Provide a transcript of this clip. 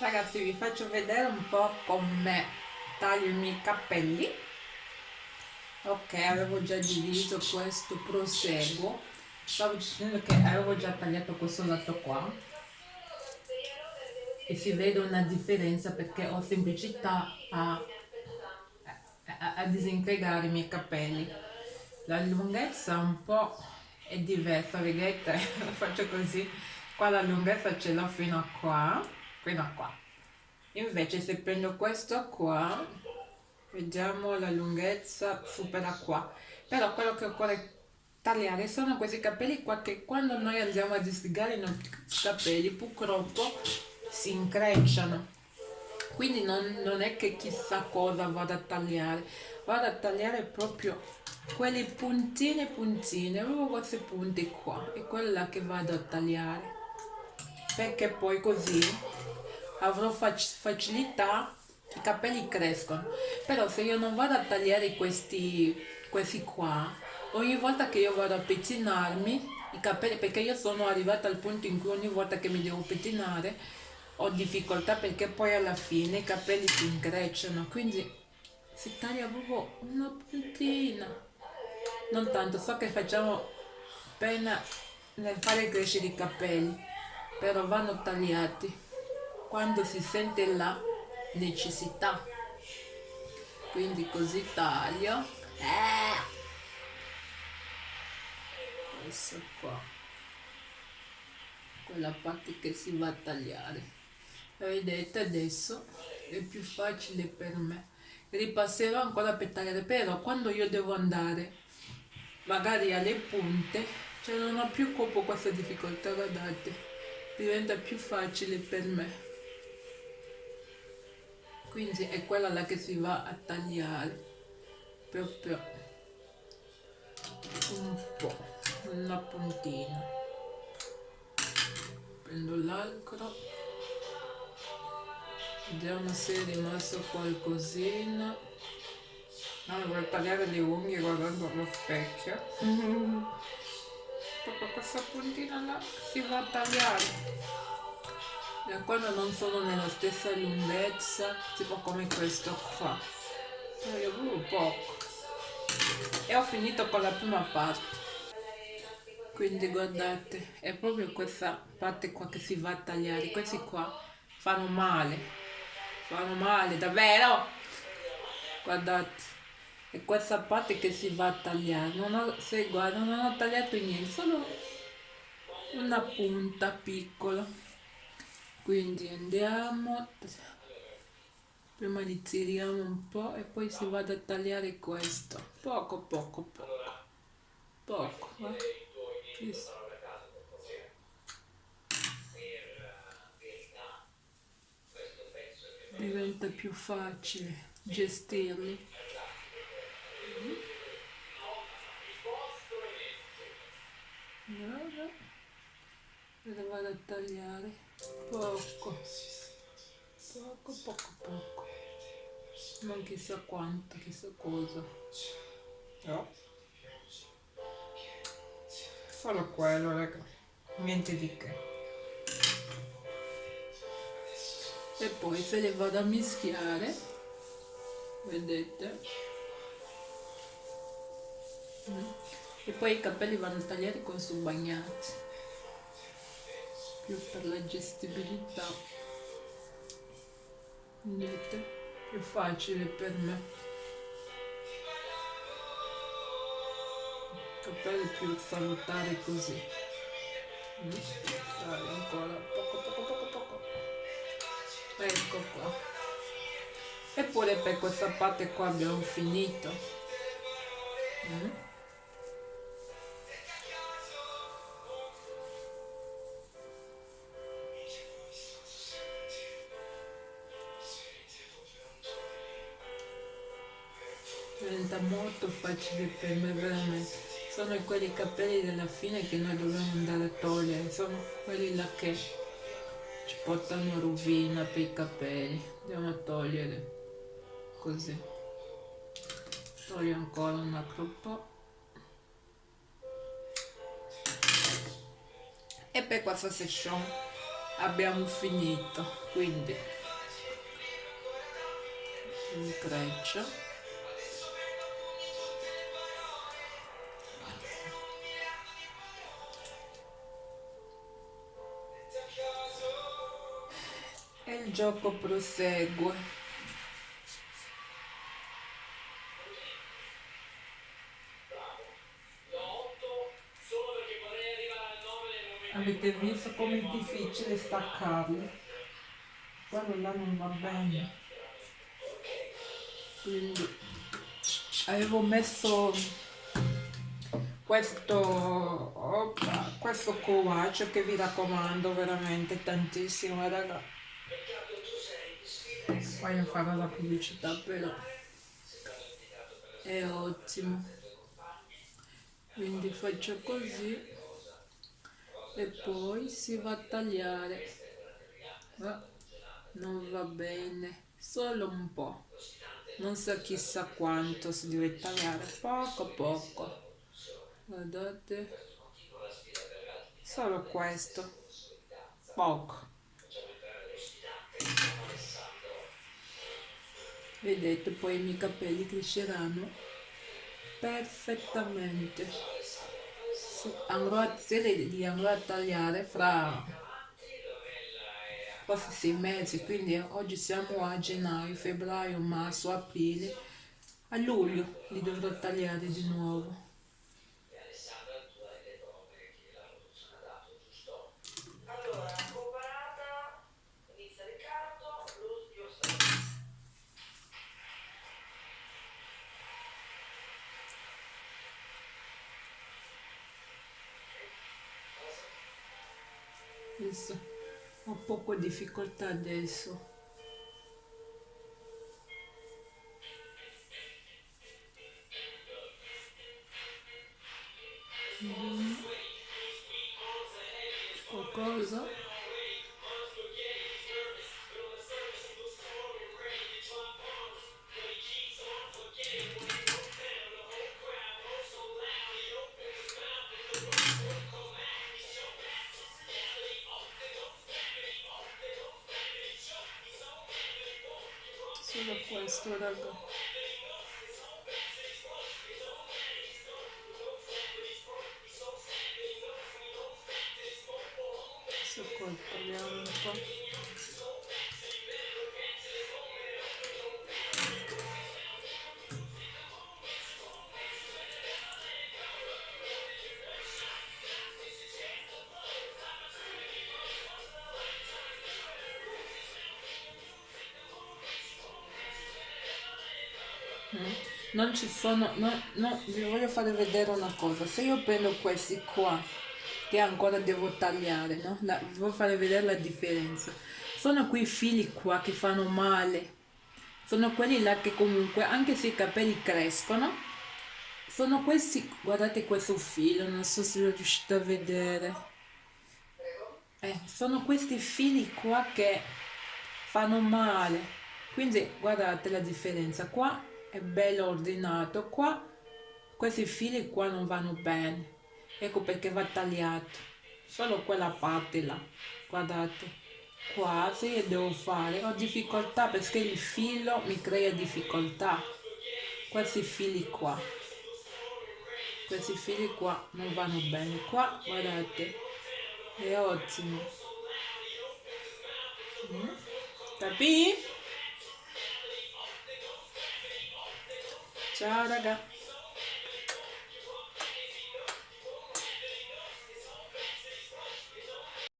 Ragazzi vi faccio vedere un po' come taglio i miei capelli. Ok, avevo già diviso questo, proseguo. Stavo dicendo che avevo già tagliato questo lato qua. E si vede una differenza perché ho semplicità a, a, a disintegrare i miei capelli. La lunghezza un po' è diversa, vedete? faccio così. Qua la lunghezza ce l'ho fino a qua fino a qua invece se prendo questo qua vediamo la lunghezza supera qua. Però quello che occorre tagliare sono questi capelli qua che quando noi andiamo a distigare i nostri capelli purtroppo si increcciano. Quindi non, non è che chissà cosa vado a tagliare. Vado a tagliare proprio quelle puntine puntine proprio queste punte qua. È quella che vado a tagliare perché poi così avrò fac facilità i capelli crescono. Però se io non vado a tagliare questi questi qua ogni volta che io vado a pettinarmi i capelli perché io sono arrivata al punto in cui ogni volta che mi devo pettinare ho difficoltà perché poi alla fine i capelli si increcciano. Quindi si taglia proprio una puntina. Non tanto so che facciamo pena nel fare crescere i capelli però vanno tagliati. Quando si sente la necessità. Quindi così taglio. Eh. questo qua. Quella parte che si va a tagliare. Vedete adesso è più facile per me. Ripasserò ancora per tagliare però quando io devo andare magari alle punte cioè non ho più proprio questa difficoltà guardate diventa più facile per me. Quindi è quella là che si va a tagliare. Proprio un po' una puntina. Prendo l'altro vediamo se è rimasto qualcosina. Ah, vorrei tagliare le unghie guardando allo specchio proprio questa puntina là si va a tagliare. E quando non sono nella stessa lunghezza tipo come questo qua. Taglio proprio poco e ho finito con la prima parte. Quindi guardate è proprio questa parte qua che si va a tagliare. Questi qua fanno male. Fanno male davvero? Guardate e questa parte che si va a tagliare non ho, se guarda non ho tagliato niente solo una punta piccola. Quindi andiamo prima li tiriamo un po' e poi si va a tagliare questo. Poco poco poco. Poco eh? diventa più facile gestirli lo vado a tagliare. Poco. Poco poco poco. Non chissà quanto chissà cosa. No. Solo quello raga. Niente di che. E poi se le vado a mischiare vedete? Mm. e poi i capelli vanno tagliati con su bagnati più per la gestibilità. Vedete più facile per me. Capelli più salutari così. Dai ancora. Poco poco poco poco. Ecco qua. Eppure per questa parte qua abbiamo finito. Mm. Diventa molto facile per me veramente. Sono quelli capelli della fine che noi dobbiamo andare a togliere sono quelli là che ci portano rovina per i capelli. Andiamo a togliere così. Toglio ancora un altro po' e per questa session abbiamo finito quindi intreccio e il gioco prosegue. Avete visto come è difficile staccarli? Quello là non va bene. Quindi avevo messo questo questo covace che vi raccomando veramente tantissimo raga voglio fare la pubblicità però è ottimo. Quindi faccio così e poi si va a tagliare. Ah, non va bene solo un po' non so chissà quanto si deve tagliare poco poco. Guardate solo questo poco vedete poi i miei capelli cresceranno perfettamente. Andrò a, li andrò a tagliare fra quasi sei mesi quindi oggi siamo a gennaio febbraio marzo aprile. A luglio li dovrò tagliare di nuovo adesso ho poco difficoltà adesso. Qualcosa solo questo raga adesso qua parliamo non ci sono no, no, vi voglio fare vedere una cosa. Se io prendo questi qua che ancora devo tagliare no? La, vi voglio fare vedere la differenza. Sono quei fili qua che fanno male. Sono quelli là che comunque anche se i capelli crescono sono questi guardate questo filo non so se riuscite a vedere. Eh, sono questi fili qua che fanno male. Quindi guardate la differenza. Qua è bello ordinato qua. Questi fili qua non vanno bene. Ecco perché va tagliato. Solo quella parte là. Guardate. Qua se io devo fare. Ho difficoltà perché il filo mi crea difficoltà. Questi fili qua. Questi fili qua non vanno bene. Qua guardate. È ottimo. Mm? capì? Ciao raga.